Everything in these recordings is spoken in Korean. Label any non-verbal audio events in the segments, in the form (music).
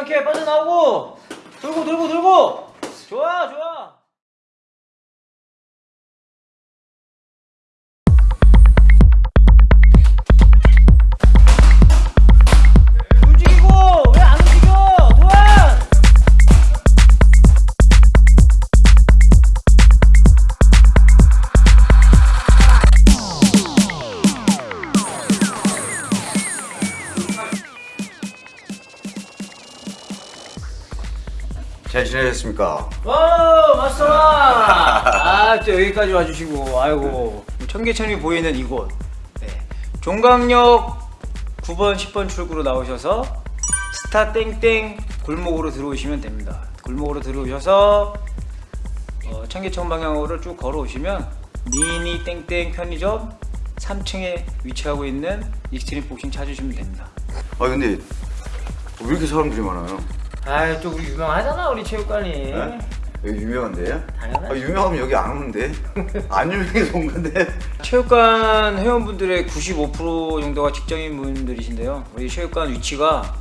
않게 빠져나오고. 돌고, 돌고, 돌고. 좋아, 좋아. 잘 지내셨습니까? 와 마스터 (laughs) 아 또 여기까지 와주시고 아이고 청계천이 보이는 이곳 네. 종강역 9번 10번 출구로 나오셔서 스타 땡땡 골목으로 들어오시면 됩니다 골목으로 들어오셔서 어, 청계천 방향으로 쭉 걸어오시면 미니 땡땡 편의점 3층에 위치하고 있는 익스트림 복싱 찾으시면 됩니다 아 근데 왜 이렇게 사람들이 많아요? 아또 우리 유명하잖아 우리 체육관이 네? 여기 유명한데요? 당연하지. 아, 유명하면 여기 안 오는데 (laughs) 안 유명해서 온 건데 체육관 회원분들의 95% 정도가 직장인 분들이신데요. 우리 체육관 위치가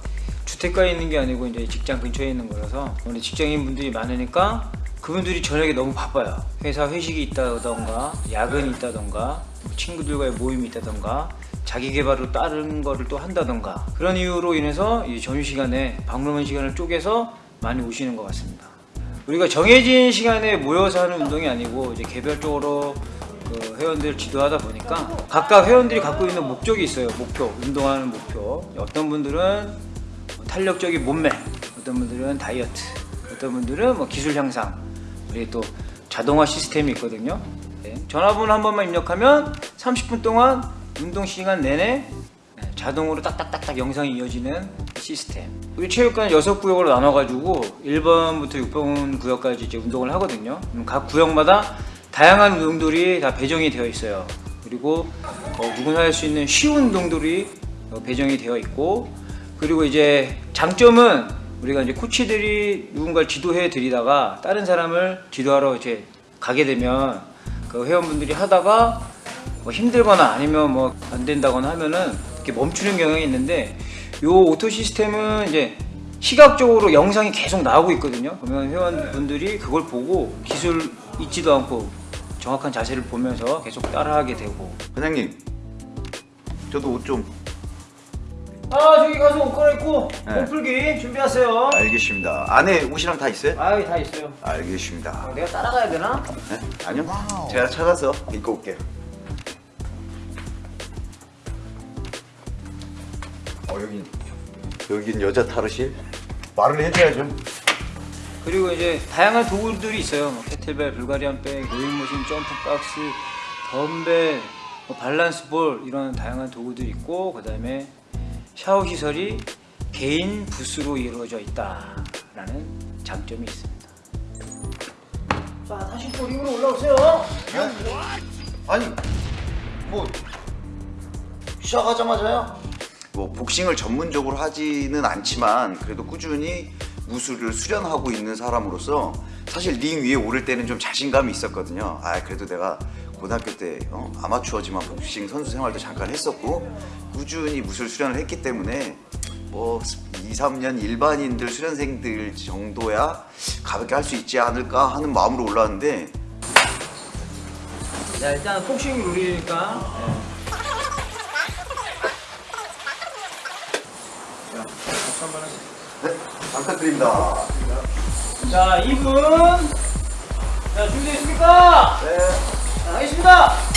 주택가에 있는 게 아니고 이제 직장 근처에 있는 거라서 우리 직장인 분들이 많으니까 그분들이 저녁에 너무 바빠요. 회사 회식이 있다던가 야근이 있다던가 뭐 친구들과의 모임이 있다던가 자기 개발로 다른 거를 또 한다던가 그런 이유로 인해서 이 점심 시간에 박물관 시간을 쪼개서 많이 오시는 것 같습니다. 우리가 정해진 시간에 모여서 하는 운동이 아니고 이제 개별적으로 그 회원들 지도하다 보니까 각각 회원들이 갖고 있는 목적이 있어요. 목표, 운동하는 목표. 어떤 분들은 뭐 탄력적인 몸매, 어떤 분들은 다이어트, 어떤 분들은 뭐 기술 향상. 우리 또 자동화 시스템이 있거든요. 네. 전화번호 한 번만 입력하면 30분 동안 운동 시간 내내 네, 자동으로 딱딱딱딱 영상이 이어지는 시스템. 우리 체육관 6구역으로 나눠가지고 1번부터 6번 구역까지 이제 운동을 하거든요. 각 구역마다 다양한 운동들이 다 배정이 되어 있어요. 그리고 어, 누구나 할 수 있는 쉬운 운동들이 어, 배정이 되어 있고 그리고 이제 장점은 우리가 이제 코치들이 누군가를 지도해 드리다가 다른 사람을 지도하러 이제 가게 되면 그 회원분들이 하다가 뭐 힘들거나 아니면 뭐 안 된다거나 하면은 이렇게 멈추는 경향이 있는데 요 오토 시스템은 이제 시각적으로 영상이 계속 나오고 있거든요. 그러면 회원분들이 그걸 보고 기술 잊지도 않고 정확한 자세를 보면서 계속 따라하게 되고 관장님 저도 옷 좀 아 저기 가서 옷 갈아입고 네. 몸 풀기 준비하세요. 알겠습니다 안에 옷이랑 다 있어요? 아 여기 다 있어요. 알겠습니다 어, 내가 따라가야 되나? 네? 아니요 제가 찾아서 입고 올게요 여긴 여긴 여자 탈의실? 말을 해줘야죠 그리고 이제 다양한 도구들이 있어요. 뭐 캐틀벨, 불가리안 백, 로잉머신, 점프 박스, 덤벨, 뭐 밸런스볼 이런 다양한 도구들이 있고 그 다음에 샤워 시설이 개인 부스로 이루어져 있다라는 장점이 있습니다. 자, 다시 또 링으로 올라오세요. 아니 뭐 시작하자마자요? 뭐 복싱을 전문적으로 하지는 않지만 그래도 꾸준히 무술을 수련하고 있는 사람으로서 사실 링 위에 오를 때는 좀 자신감이 있었거든요. 아 그래도 내가 고등학교 때 어, 아마추어지만 복싱 선수 생활도 잠깐 했었고 꾸준히 무술 수련을 했기 때문에 뭐 2, 3년 일반인들 수련생들 정도야 가볍게 할 수 있지 않을까 하는 마음으로 올라왔는데 자, 일단 복싱 룰이니까. 박수 한번 하세요. 네, 잘 부탁드립니다. 자, 2분. 자, 준비됐습니까? 네. 자, 하겠습니다.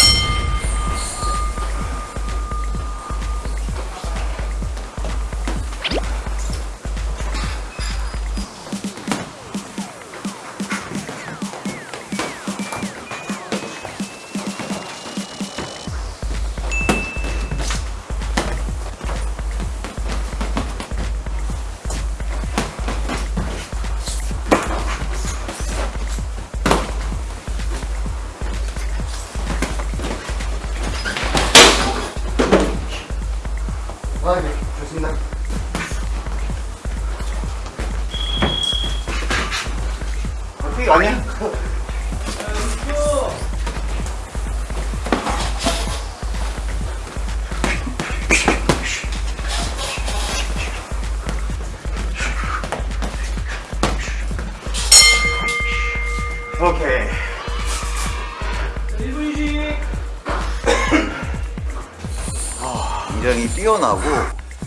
뛰어나고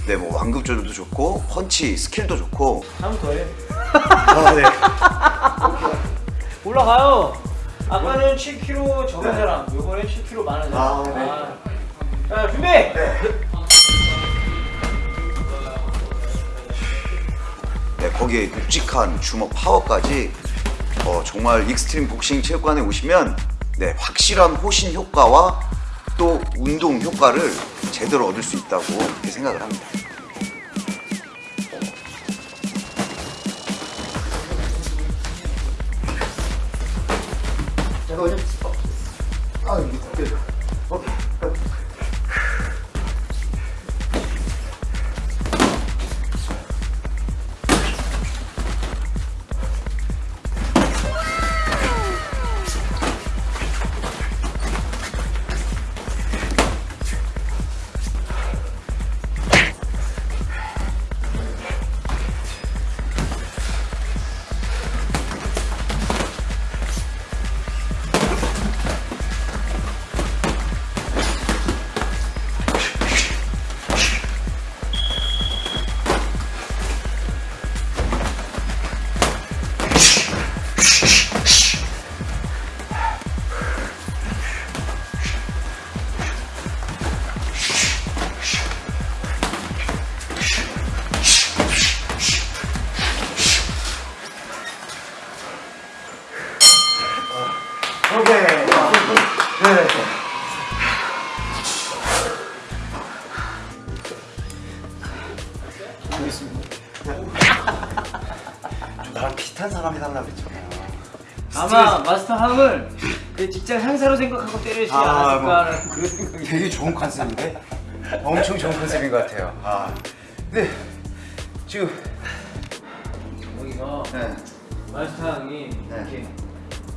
네, 뭐 완급 조절도 좋고 펀치 스킬도 좋고 한번 더 해. 아, 네. 올라가요. 아까는 7kg 적은 네. 사람, 요번엔 7kg 많은 아, 사람. 네. 아. 자, 준비! 네, 거기에 묵직한 주먹 파워까지 어, 정말 익스트림 복싱 체육관에 오시면 네, 확실한 호신 효과와 또 운동 효과를 제대로 얻을 수 있다고 그렇게 생각을 합니다. 오케이. 네. 나랑 비슷한 사람이 달라 그랬잖아요. 아마 마스터 함을 그 직장 상사로 생각하고 때리지 아, 않았을까라는 그런 생각이 되게 좋은 컨셉인데? 엄청 좋은 컨셉인 것 같아요. 아, 근데 지금 여기서 네. 마스터 형이 네. 이렇게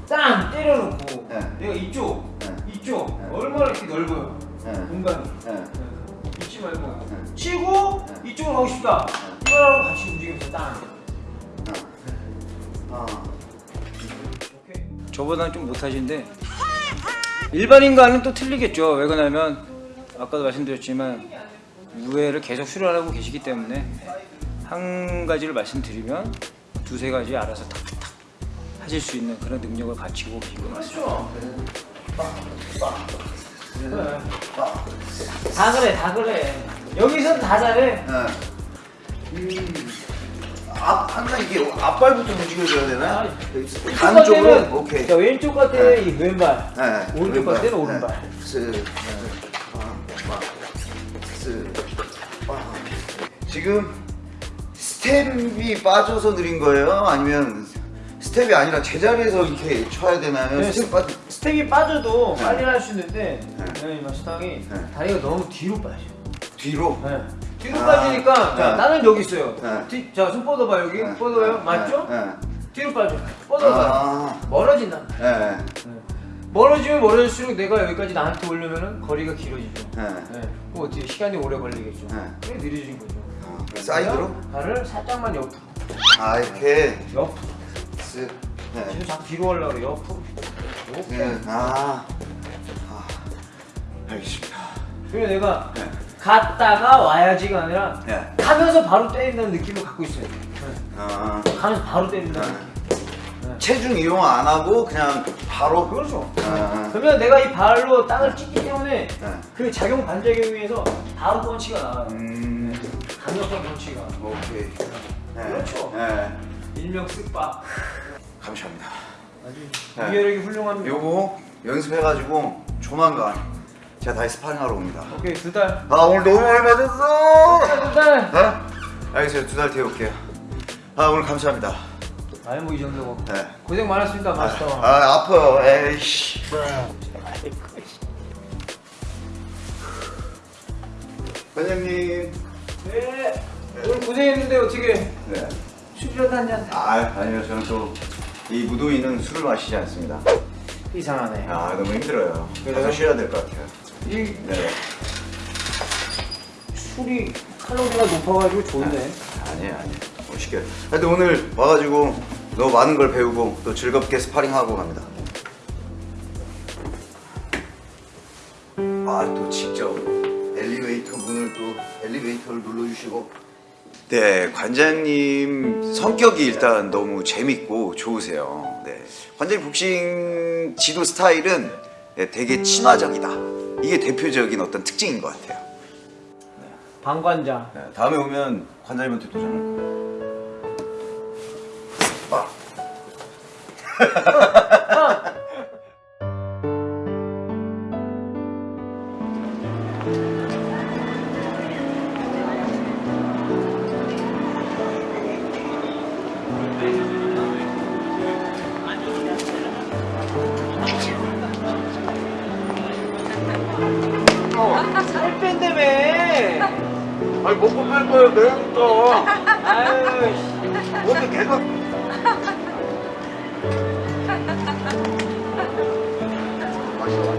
땅 때려놓고 네. 내가 이쪽, 네. 이쪽 네. 얼마나 이렇게 넓어요 네. 공간이. 잊지 말고 네. 치고 네. 이쪽으로 가고 싶다 이거랑 같이 움직이면서 땅 아. 저보다는 좀 못하신데 일반인과는 또 틀리겠죠 왜 그러냐면 아까도 말씀드렸지만 무예를 계속 수련하고 계시기 때문에 한 가지를 말씀드리면 두세 가지 알아서 탁탁 하실 수 있는 그런 능력을 갖추고 계신 것 같습니다 그래. 다 그래 다 그래 여기선 다 잘해 네. 앞 항상 이게 앞발부터 움직여줘야 되나? 아, 반쪽으로 왼쪽 오케이. 자, 왼쪽 갈 때는 이 왼발 네. 오른쪽 갈 때는 오른발 네. 스, 아, 막, 스, 아. 지금 스텝이 빠져서 느린 거예요? 아니면 스텝이 아니라 제자리에서 이렇게 쳐야 되나요? 네, 스텝 빠져. 스텝이 빠져도 네. 빨리 할 수 있는데 네. 네. 마스터이 네. 다리가 너무 뒤로 빠져. 뒤로. 네. 뒤로 아. 빠지니까 자, 네. 나는 여기 있어요. 네. 뒤, 자, 손 뻗어봐 여기 네. 뻗어요. 네. 맞죠? 네. 뒤로 빠져. 뻗어봐. 아. 멀어진다. 네. 멀어지면 멀어질수록 내가 여기까지 나한테 오려면은 거리가 길어지죠. 네. 네. 그럼 어떻게 시간이 오래 걸리겠죠. 네. 그게 느려진 거죠. 아, 사이드로? 발을 살짝만 옆으로. 아 이렇게. 옆으로. 쓱. 네. 지금 자꾸 뒤로 하려고 그래. 옆으로. 이렇게. 네. 아. 아. 알겠습니다. 그리고 내가 네. 갔다가 와야지가 아니라 네. 가면서 바로 때린다는 느낌을 갖고 있어요. 네. 아. 가면서 바로 때린다는 네. 느낌. 체중 이용 안 하고 그냥 바로. 그렇죠. 아. 그러면 내가 이 발로 땅을 찍기 때문에 네. 그 작용 반작용에 의해서 바로 펀치가 나와요. 음. 강력한 펀치가. 오케이. 네. 그렇죠. 네. 일명 쓱박. 감사합니다. 아주 네. 위력이 훌륭합니다. 요거 연습해가지고 조만간 제가 다시 스파링하러 옵니다. 오케이 두 달. 아 오늘 너무 많이 맞았어. 두 달. 네? 알겠어요. 두 달 뒤에 올게요. 아 오늘 감사합니다. 아니 뭐이 정도고. 네. 고생 많았습니다 마스터. 아 아파요. 에이씨. 관장님. 네. 오늘 고생했는데 어떻게 네. 술이라도 한 잔. 아 아니요 저는 또 이 무도인은 술을 마시지 않습니다. 이상하네. 아 너무 힘들어요. 그래요? 가서 쉬어야 될 것 같아요. 이 네. 술이 칼로리가 높아가지고 좋은데. 아니에요 아니에요. 멋있게. 하여튼 오늘 와가지고 너무 많은 걸 배우고 또 즐겁게 스파링하고 갑니다. 아또 직접 엘리베이터 문을 또 엘리베이터를 눌러주시고 네, 관장님 성격이 일단 너무 재밌고 좋으세요. 네. 관장님 복싱 지도 스타일은 네, 되게 친화적이다. 이게 대표적인 어떤 특징인 것 같아요. 방관자. 네, 다음에 오면 관장님한테 도전할 거예요. 아. (laughs) (laughs) (laughs) 아유 너 또. 아유 어디 계속. 맛있어.